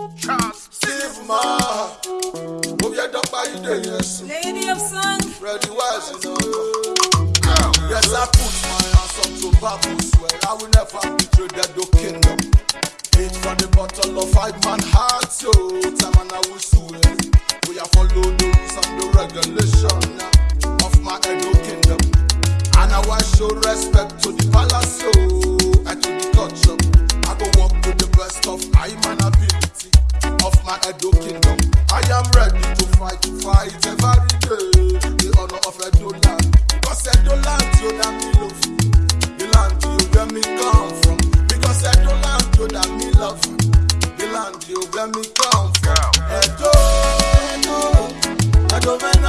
Sigma, move your dog by the yes. Lady of song, ready wise, you know. Yes, I put my hands up to purpose. Well, I will never betray the Edo kingdom. Hate from the bottle of five man hearts, yo. Time and I will sue it. We have followed the rules and the regulation of my Edo kingdom. And I will show respect to the country where me come from. Edo, Edo, Edo, Edo.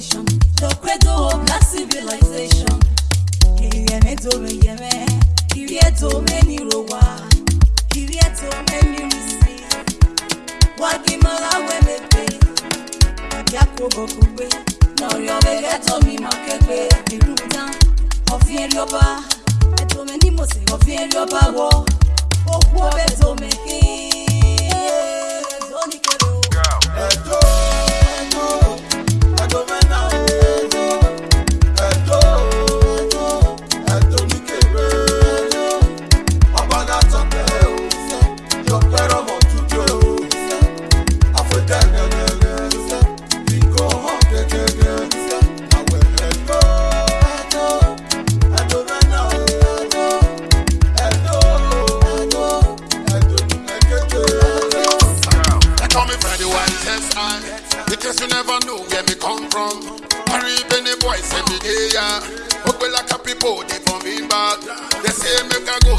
salvation, the credo of black civilization. Irieme dome yeme, irie dome ni rowa, irie dome ni risi. Wagimala wemepe, yakobo kube, nori omega tomi makebe, iruta, ofin erioba, etome ni mose, ofin erioba wo, okuobe dome ki, donikero. Eto. Guess you never know where me come from. Harry Benny boys, every day, yeah. Hope like a people, they from me back. They say, make a go,